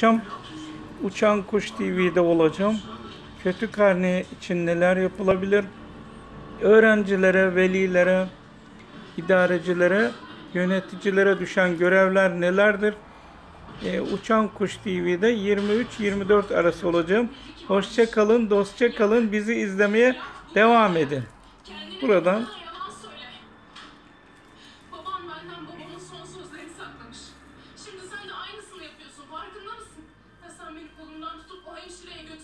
akşam Uçan Kuş TV'de olacağım. Kötü karne için neler yapılabilir? Öğrencilere, velilere, idarecilere, yöneticilere düşen görevler nelerdir? Ee, Uçan Kuş TV'de 23-24 arası olacağım. Hoşça kalın, dostça kalın. Bizi izlemeye devam edin. Buradan Baban benden babamın son sözlerini saklamış. Einschläge